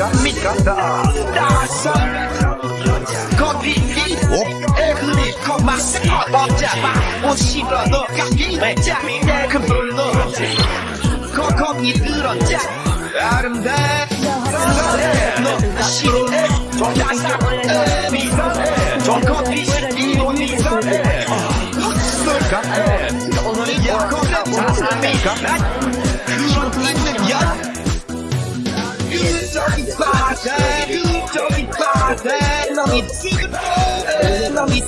Kami kata dasar Kopi 에그리 컵맛에 걷잡아 옷이로 너 가기 내 자리 내그 불러 거거이 들었자 Mega Szkodliwy gwiazd Jest to mi partner To mi partner No mi No mi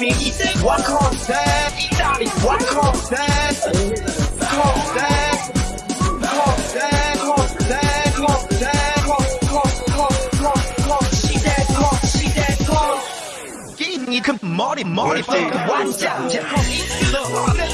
Mi idę w koncert I dalej w koncert Koncert Koncert Koncert Koncert Give me more, more, more, one time, just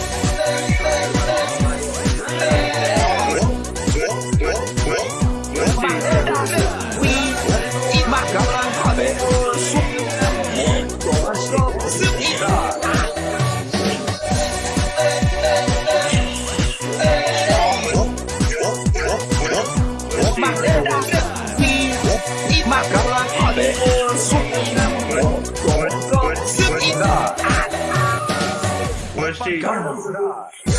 Garmin.